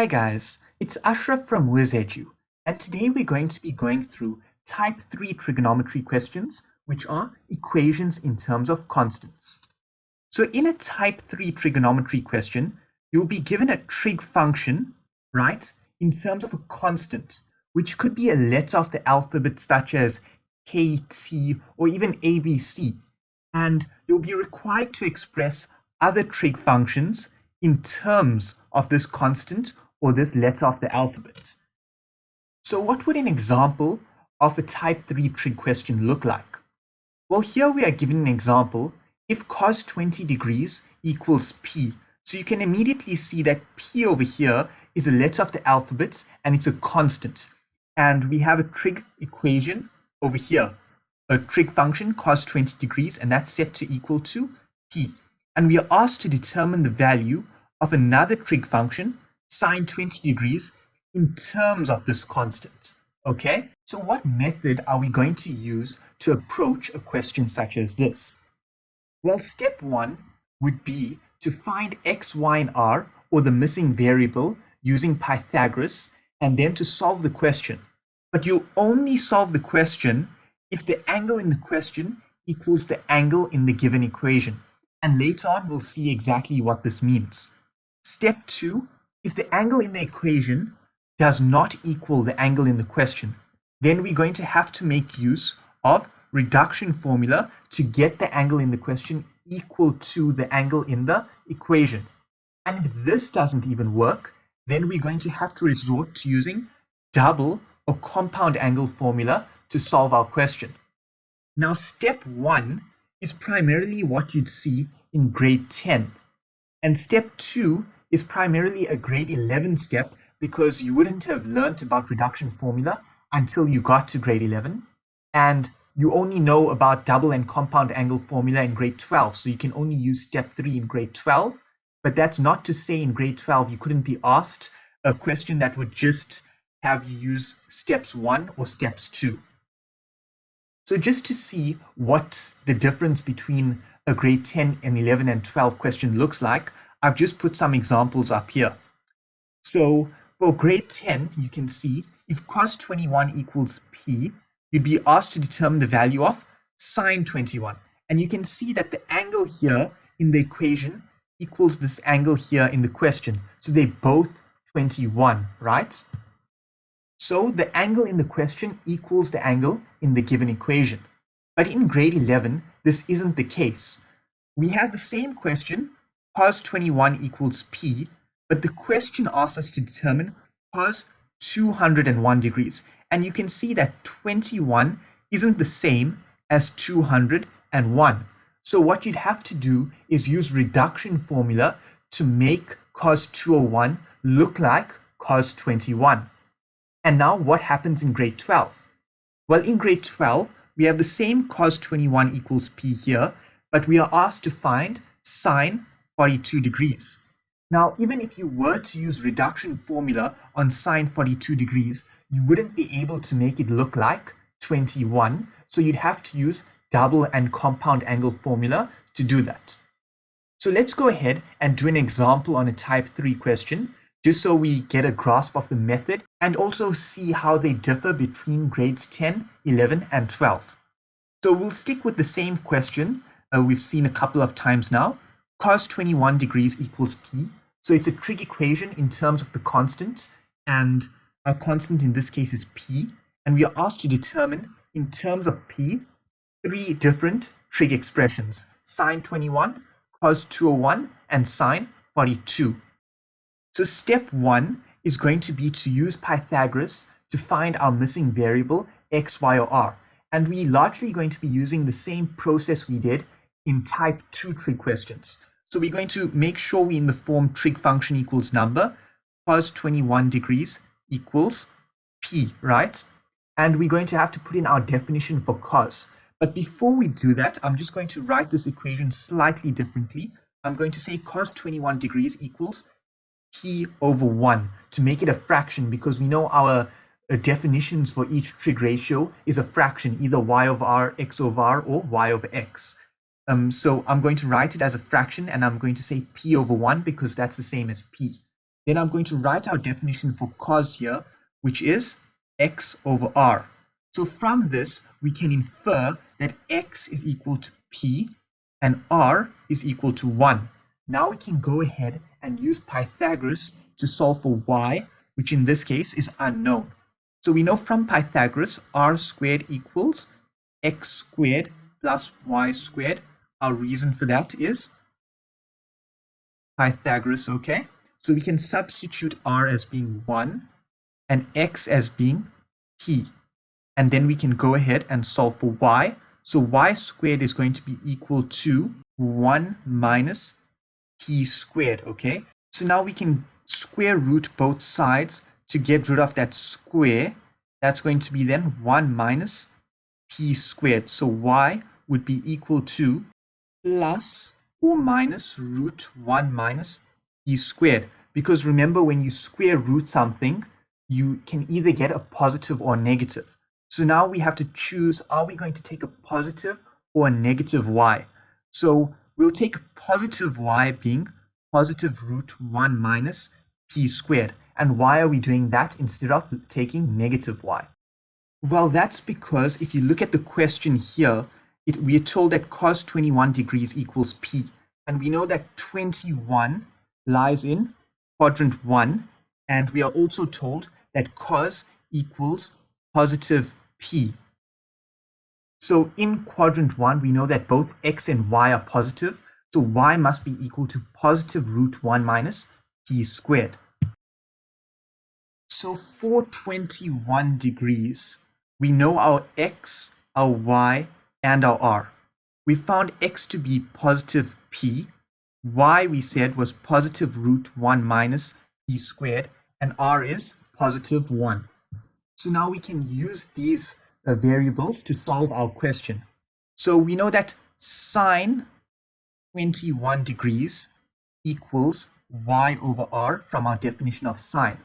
Hi guys, it's Ashraf from WizEdu, and today we're going to be going through type 3 trigonometry questions, which are equations in terms of constants. So in a type 3 trigonometry question, you'll be given a trig function, right, in terms of a constant, which could be a letter of the alphabet such as K, T, or even ABC, and you'll be required to express other trig functions in terms of this constant or this letter of the alphabet. So what would an example of a type 3 trig question look like? Well, here we are given an example if cos 20 degrees equals p. So you can immediately see that p over here is a letter of the alphabet and it's a constant. And we have a trig equation over here, a trig function cos 20 degrees, and that's set to equal to p and we are asked to determine the value of another trig function, sine 20 degrees, in terms of this constant. Okay, so what method are we going to use to approach a question such as this? Well, step one would be to find x, y, and r, or the missing variable, using Pythagoras, and then to solve the question. But you'll only solve the question if the angle in the question equals the angle in the given equation and later on we'll see exactly what this means. Step 2. If the angle in the equation does not equal the angle in the question, then we're going to have to make use of reduction formula to get the angle in the question equal to the angle in the equation. And if this doesn't even work, then we're going to have to resort to using double or compound angle formula to solve our question. Now, step one is primarily what you'd see in grade 10. And step 2 is primarily a grade 11 step because you wouldn't have learned about reduction formula until you got to grade 11. And you only know about double and compound angle formula in grade 12. So you can only use step 3 in grade 12. But that's not to say in grade 12 you couldn't be asked a question that would just have you use steps 1 or steps 2. So just to see what the difference between a grade 10 and 11 and 12 question looks like, I've just put some examples up here. So for grade 10, you can see if cos 21 equals p, you'd be asked to determine the value of sine 21. And you can see that the angle here in the equation equals this angle here in the question. So they're both 21, right? So the angle in the question equals the angle in the given equation. But in grade 11, this isn't the case. We have the same question, cos 21 equals p, but the question asks us to determine cos 201 degrees. And you can see that 21 isn't the same as 201. So what you'd have to do is use reduction formula to make cos 201 look like cos 21. And now what happens in grade 12? Well, in grade 12, we have the same cos 21 equals p here, but we are asked to find sine 42 degrees. Now, even if you were to use reduction formula on sine 42 degrees, you wouldn't be able to make it look like 21. So you'd have to use double and compound angle formula to do that. So let's go ahead and do an example on a type 3 question, just so we get a grasp of the method and also see how they differ between grades 10, 11, and 12. So we'll stick with the same question uh, we've seen a couple of times now. Cos 21 degrees equals p. So it's a trig equation in terms of the constant, and our constant in this case is p. And we are asked to determine, in terms of p, three different trig expressions, sine 21, cos 201, and sine 42. So step one is going to be to use Pythagoras to find our missing variable x, y, or r. And we're largely going to be using the same process we did in type 2 trig questions. So we're going to make sure we in the form trig function equals number, cos 21 degrees equals p, right? And we're going to have to put in our definition for cos. But before we do that, I'm just going to write this equation slightly differently. I'm going to say cos 21 degrees equals p over 1 to make it a fraction because we know our uh, definitions for each trig ratio is a fraction, either y over r, x over r, or y over x. Um, so I'm going to write it as a fraction and I'm going to say p over 1 because that's the same as p. then I'm going to write our definition for cos here, which is x over r. So from this, we can infer that x is equal to p and r is equal to 1. Now we can go ahead and use Pythagoras to solve for y, which in this case is unknown. So we know from Pythagoras, r squared equals x squared plus y squared. Our reason for that is Pythagoras, okay? So we can substitute r as being 1 and x as being p. And then we can go ahead and solve for y. So y squared is going to be equal to 1 minus p squared, okay? So now we can square root both sides to get rid of that square. That's going to be then 1 minus p squared. So y would be equal to plus or minus root 1 minus p squared. Because remember, when you square root something, you can either get a positive or negative. So now we have to choose, are we going to take a positive or a negative y? So we'll take positive y being positive root 1 minus p squared. And why are we doing that instead of taking negative y? Well, that's because if you look at the question here, it, we are told that cos 21 degrees equals p. And we know that 21 lies in quadrant 1. And we are also told that cos equals positive p. So in quadrant 1, we know that both x and y are positive. So y must be equal to positive root 1 minus p squared. So for 21 degrees, we know our x, our y, and our r. We found x to be positive p, y we said was positive root 1 minus p squared, and r is positive 1. So now we can use these uh, variables to solve our question. So we know that sine 21 degrees equals y over r from our definition of sine.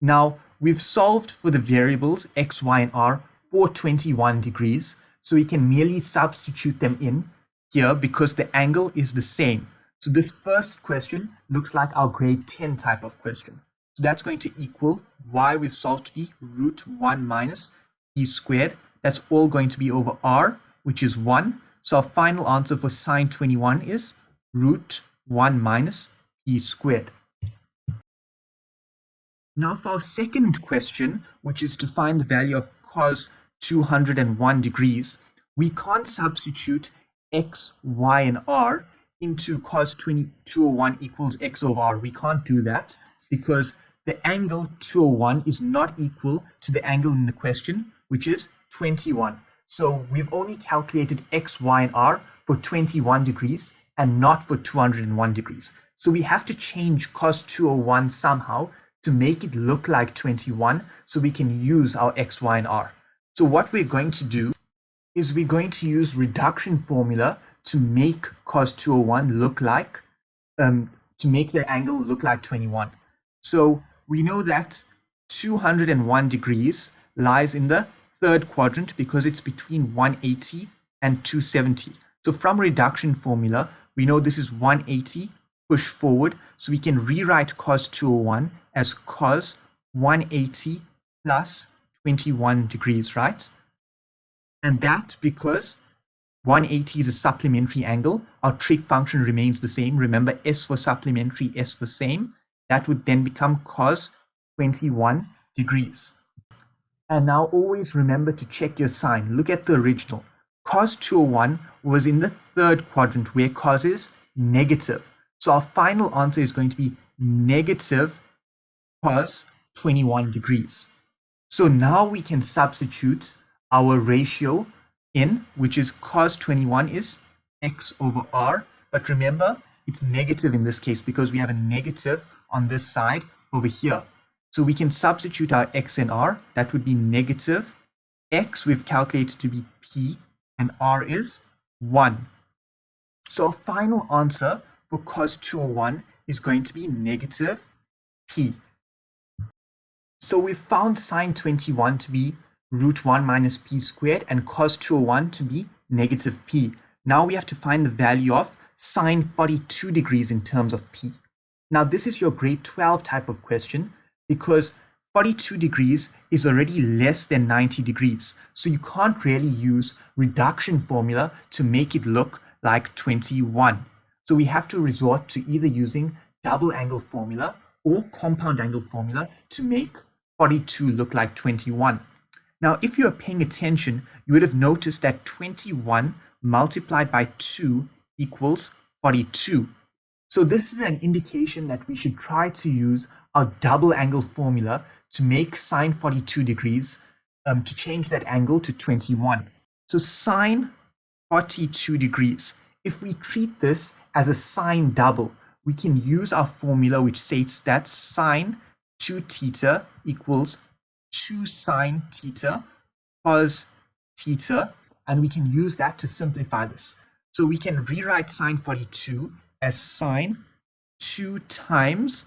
Now, we've solved for the variables x, y, and r for 21 degrees, so we can merely substitute them in here because the angle is the same. So this first question looks like our grade 10 type of question. So that's going to equal y we've solved be root 1 minus e squared. That's all going to be over r, which is 1. So our final answer for sine 21 is root 1 minus e squared. Now for our second question, which is to find the value of cos 201 degrees, we can't substitute x, y, and r into cos 201 equals x over r. We can't do that because the angle 201 is not equal to the angle in the question, which is 21. So we've only calculated x, y, and r for 21 degrees and not for 201 degrees. So we have to change cos 201 somehow to make it look like 21 so we can use our x, y, and r. So what we're going to do is we're going to use reduction formula to make cos 201 look like, um, to make the angle look like 21. So we know that 201 degrees lies in the third quadrant because it's between 180 and 270. So from reduction formula, we know this is 180 push forward. So we can rewrite cos 201 as cos 180 plus 21 degrees, right? And that because 180 is a supplementary angle, our trig function remains the same. Remember S for supplementary, S for same. That would then become cos 21 degrees. And now always remember to check your sign. Look at the original. Cos 201 was in the third quadrant where cos is negative. So our final answer is going to be negative cos 21 degrees. So now we can substitute our ratio in, which is cos 21 is x over r. But remember, it's negative in this case because we have a negative on this side over here. So we can substitute our x and r. That would be negative. x we've calculated to be p and r is 1. So our final answer for cos 201 is going to be negative p. So we found sine 21 to be root 1 minus p squared and cos 201 to be negative p. Now we have to find the value of sine 42 degrees in terms of p. Now this is your grade 12 type of question because 42 degrees is already less than 90 degrees. So you can't really use reduction formula to make it look like 21. So we have to resort to either using double angle formula or compound angle formula to make 42 look like 21. Now, if you are paying attention, you would have noticed that 21 multiplied by 2 equals 42. So this is an indication that we should try to use our double angle formula to make sine 42 degrees um, to change that angle to 21. So sine 42 degrees. If we treat this as a sine double, we can use our formula which states that sine 2 theta equals 2 sine theta cos theta, and we can use that to simplify this. So we can rewrite sine 42 as sine 2 times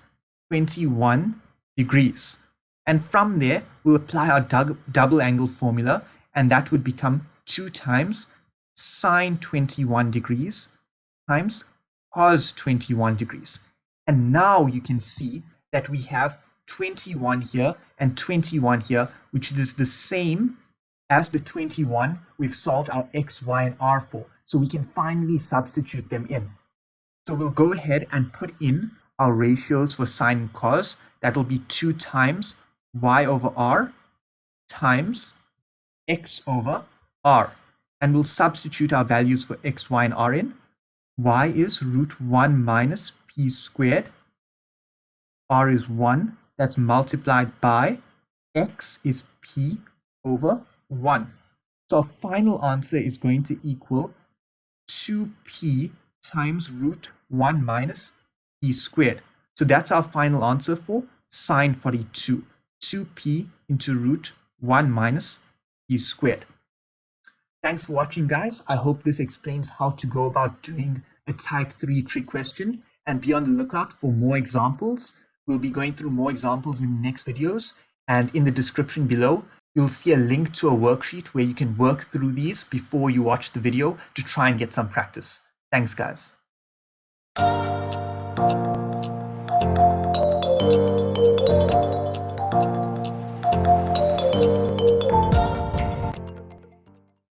21 degrees. And from there, we'll apply our double angle formula, and that would become 2 times sine 21 degrees times cos 21 degrees. And now you can see that we have 21 here and 21 here, which is the same as the 21 we've solved our x, y, and r for. So we can finally substitute them in. So we'll go ahead and put in our ratios for sine and cos. That will be 2 times y over r times x over r. And we'll substitute our values for x, y, and r in. y is root 1 minus p squared. r is 1 that's multiplied by x is p over 1. So our final answer is going to equal 2p times root 1 minus p squared. So that's our final answer for sine 42. 2p into root 1 minus p squared. Thanks for watching guys. I hope this explains how to go about doing a type 3 trig question and be on the lookout for more examples. We'll be going through more examples in the next videos and in the description below you'll see a link to a worksheet where you can work through these before you watch the video to try and get some practice. Thanks guys.